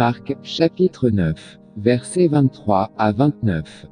Marc, chapitre 9, versets 23 à 29.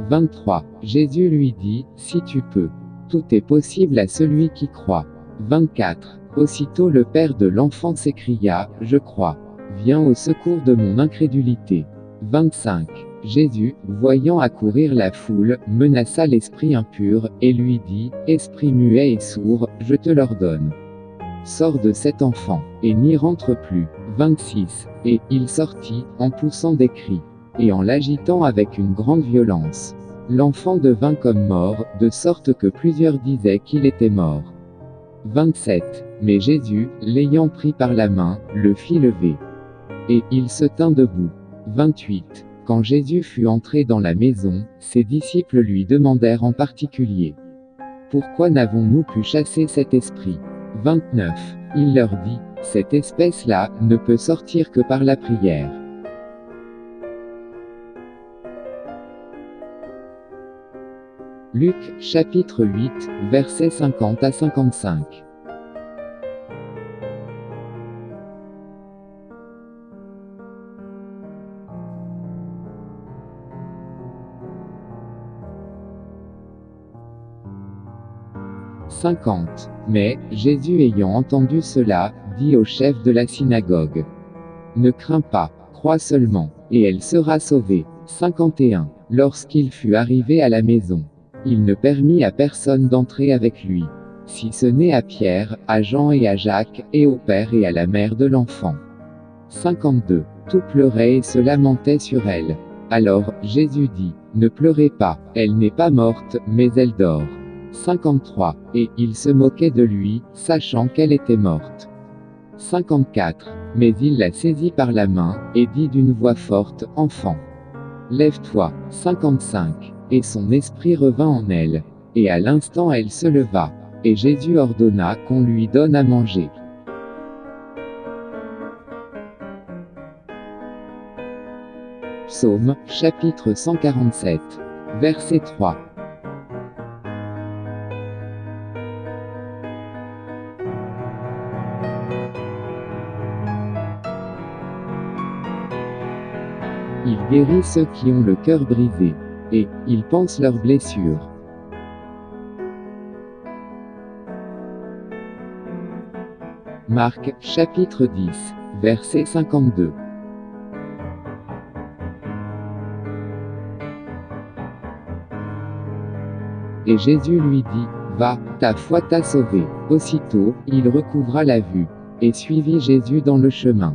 « 23. Jésus lui dit, Si tu peux. Tout est possible à celui qui croit. 24. Aussitôt le père de l'enfant s'écria, Je crois. Viens au secours de mon incrédulité. 25. Jésus, voyant accourir la foule, menaça l'esprit impur, et lui dit, Esprit muet et sourd, je te l'ordonne. Sors de cet enfant, et n'y rentre plus. 26. Et il sortit, en poussant des cris, et en l'agitant avec une grande violence. L'enfant devint comme mort, de sorte que plusieurs disaient qu'il était mort. 27. Mais Jésus, l'ayant pris par la main, le fit lever. Et il se tint debout. 28. Quand Jésus fut entré dans la maison, ses disciples lui demandèrent en particulier. Pourquoi n'avons-nous pu chasser cet esprit? 29. Il leur dit, cette espèce-là ne peut sortir que par la prière. Luc, chapitre 8, versets 50 à 55. « 50. Mais, Jésus ayant entendu cela, dit au chef de la synagogue. Ne crains pas, crois seulement, et elle sera sauvée. 51. Lorsqu'il fut arrivé à la maison, il ne permit à personne d'entrer avec lui, si ce n'est à Pierre, à Jean et à Jacques, et au père et à la mère de l'enfant. 52. Tout pleurait et se lamentait sur elle. Alors, Jésus dit, Ne pleurez pas, elle n'est pas morte, mais elle dort. 53. Et il se moquait de lui, sachant qu'elle était morte. 54. Mais il la saisit par la main, et dit d'une voix forte, Enfant. Lève-toi. 55 et son esprit revint en elle. Et à l'instant elle se leva. Et Jésus ordonna qu'on lui donne à manger. Psaume, chapitre 147. Verset 3. Guérit ceux qui ont le cœur brisé et ils pensent leurs blessures. Marc, chapitre 10, verset 52. Et Jésus lui dit, Va, ta foi t'a sauvé. Aussitôt, il recouvra la vue, et suivit Jésus dans le chemin.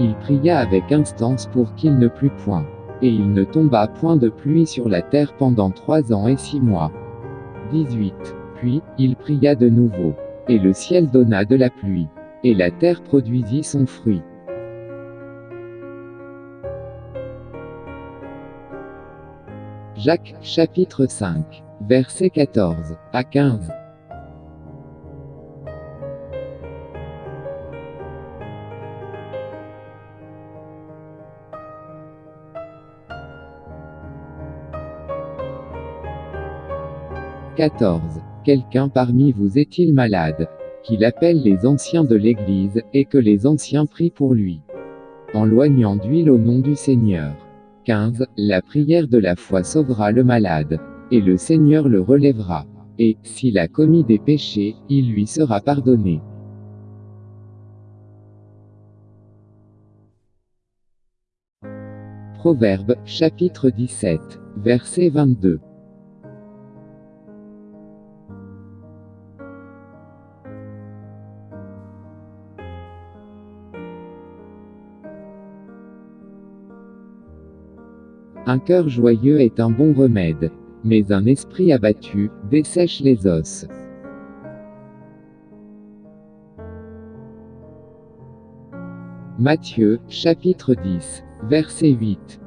Il pria avec instance pour qu'il ne plût point. Et il ne tomba point de pluie sur la terre pendant trois ans et six mois. 18. Puis, il pria de nouveau. Et le ciel donna de la pluie. Et la terre produisit son fruit. Jacques, chapitre 5, versets 14 à 15. 14. Quelqu'un parmi vous est-il malade Qu'il appelle les anciens de l'Église, et que les anciens prient pour lui. En loignant d'huile au nom du Seigneur. 15. La prière de la foi sauvera le malade. Et le Seigneur le relèvera. Et, s'il a commis des péchés, il lui sera pardonné. Proverbe, chapitre 17, verset 22. Un cœur joyeux est un bon remède. Mais un esprit abattu, dessèche les os. Matthieu, chapitre 10, verset 8.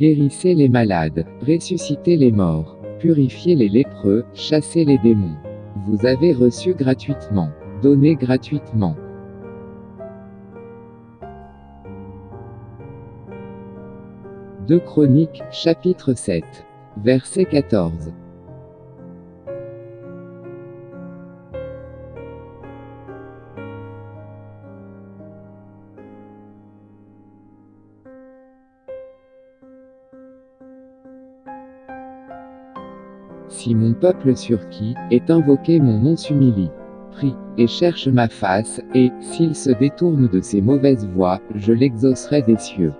Guérissez les malades, ressuscitez les morts, purifiez les lépreux, chassez les démons. Vous avez reçu gratuitement, donnez gratuitement. Deux Chroniques, chapitre 7. Verset 14. Si mon peuple sur qui est invoqué mon nom s'humilie, prie, et cherche ma face, et, s'il se détourne de ses mauvaises voies, je l'exaucerai des cieux.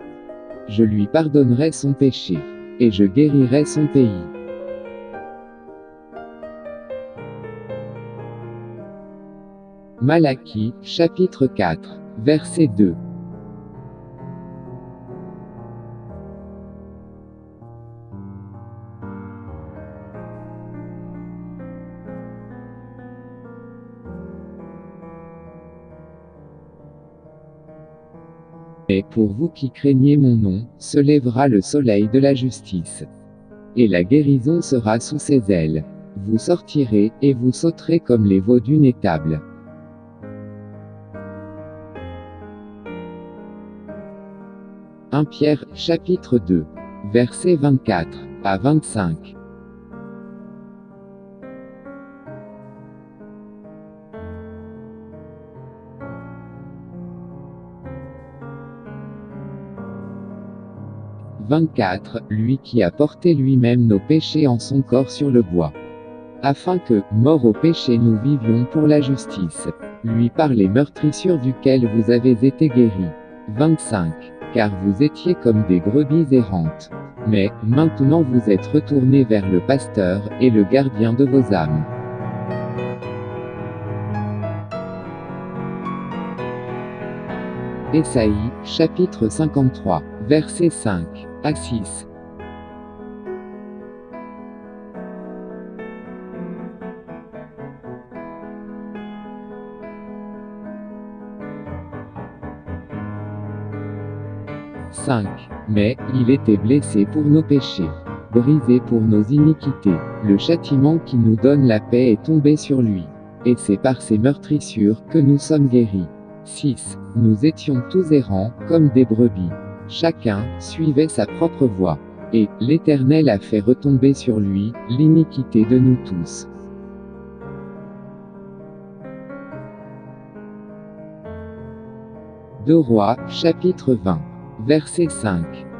Je lui pardonnerai son péché, et je guérirai son pays. Malachie, chapitre 4, verset 2. Pour vous qui craignez mon nom, se lèvera le soleil de la justice. Et la guérison sera sous ses ailes. Vous sortirez, et vous sauterez comme les veaux d'une étable. « 1 Pierre, chapitre 2. Versets 24 à 25. 24, lui qui a porté lui-même nos péchés en son corps sur le bois. Afin que, mort au péché nous vivions pour la justice. Lui par les meurtrissures duquel vous avez été guéris. 25. Car vous étiez comme des brebis errantes. Mais, maintenant vous êtes retournés vers le pasteur, et le gardien de vos âmes. Ésaïe, chapitre 53, verset 5 à 6. Mais, il était blessé pour nos péchés, brisé pour nos iniquités. Le châtiment qui nous donne la paix est tombé sur lui. Et c'est par ses meurtrissures que nous sommes guéris. 6. Nous étions tous errants, comme des brebis. Chacun suivait sa propre voie. Et l'Éternel a fait retomber sur lui l'iniquité de nous tous. Deux Rois, chapitre 20. Verset 5.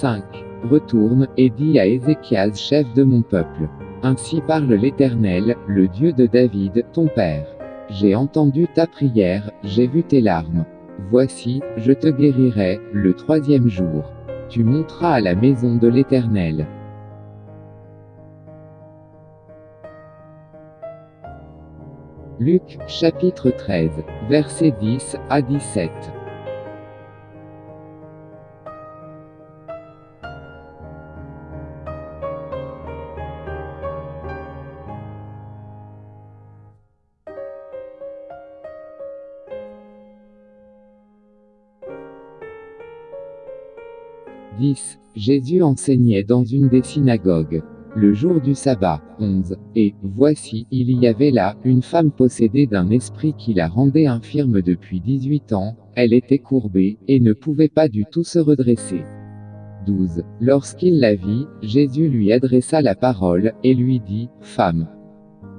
5. Retourne, et dis à Ézéchias chef de mon peuple. Ainsi parle l'Éternel, le Dieu de David, ton père. J'ai entendu ta prière, j'ai vu tes larmes. Voici, je te guérirai, le troisième jour. Tu monteras à la maison de l'Éternel. Luc, chapitre 13, versets 10 à 17. 10. Jésus enseignait dans une des synagogues. Le jour du sabbat. 11. Et, voici, il y avait là, une femme possédée d'un esprit qui la rendait infirme depuis 18 ans, elle était courbée, et ne pouvait pas du tout se redresser. 12. Lorsqu'il la vit, Jésus lui adressa la parole, et lui dit, Femme,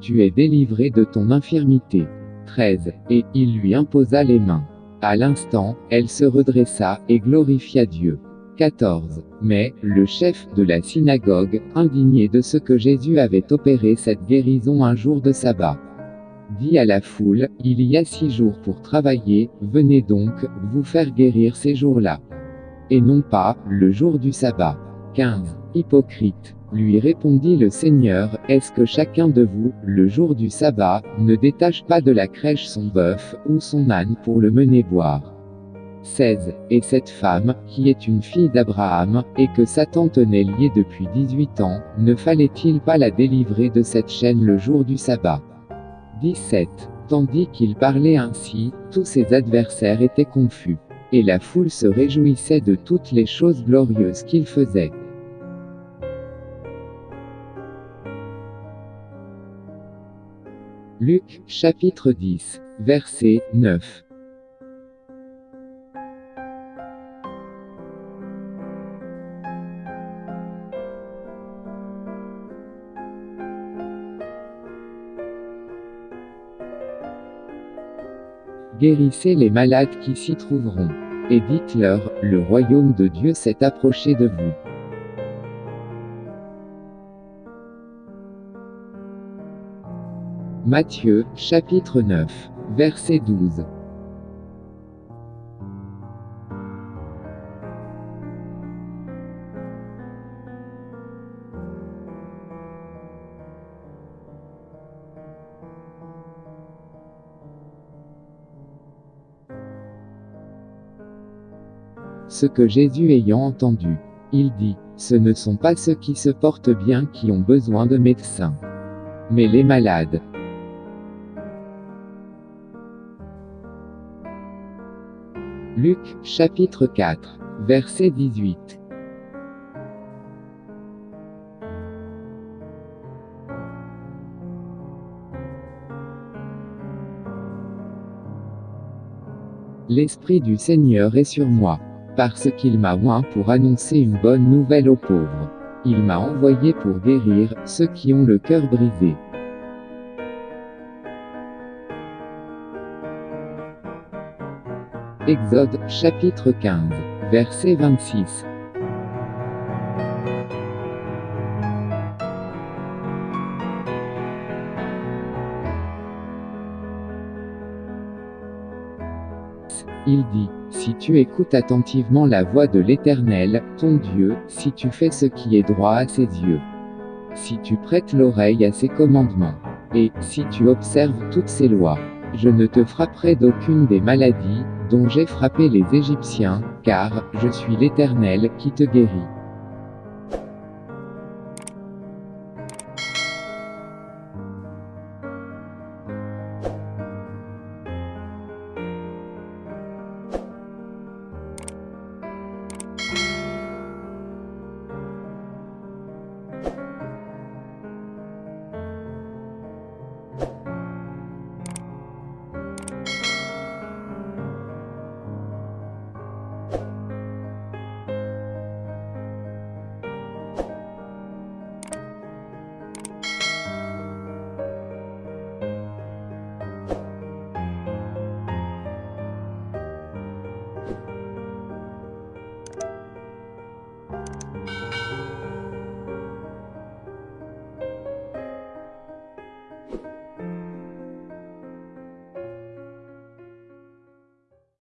tu es délivrée de ton infirmité. 13. Et, il lui imposa les mains. À l'instant, elle se redressa, et glorifia Dieu. 14. Mais, le chef de la synagogue, indigné de ce que Jésus avait opéré cette guérison un jour de sabbat, dit à la foule, il y a six jours pour travailler, venez donc, vous faire guérir ces jours-là. Et non pas, le jour du sabbat. 15. Hypocrite. Lui répondit le Seigneur, est-ce que chacun de vous, le jour du sabbat, ne détache pas de la crèche son bœuf, ou son âne pour le mener boire? 16. Et cette femme, qui est une fille d'Abraham, et que Satan tenait liée depuis 18 ans, ne fallait-il pas la délivrer de cette chaîne le jour du sabbat? 17. Tandis qu'il parlait ainsi, tous ses adversaires étaient confus. Et la foule se réjouissait de toutes les choses glorieuses qu'il faisait. Luc, chapitre 10, verset 9. Guérissez les malades qui s'y trouveront. Et dites-leur, le royaume de Dieu s'est approché de vous. Matthieu, chapitre 9, verset 12. Ce que Jésus ayant entendu, il dit, ce ne sont pas ceux qui se portent bien qui ont besoin de médecins, mais les malades. Luc, chapitre 4, verset 18. L'Esprit du Seigneur est sur moi, parce qu'il m'a oint pour annoncer une bonne nouvelle aux pauvres. Il m'a envoyé pour guérir ceux qui ont le cœur brisé. Exode, chapitre 15, verset 26. Il dit, si tu écoutes attentivement la voix de l'Éternel, ton Dieu, si tu fais ce qui est droit à ses yeux, si tu prêtes l'oreille à ses commandements, et si tu observes toutes ses lois, je ne te frapperai d'aucune des maladies, dont j'ai frappé les Égyptiens, car, je suis l'Éternel, qui te guérit.